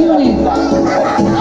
You.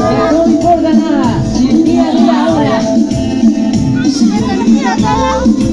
Estoy por ganar. Y.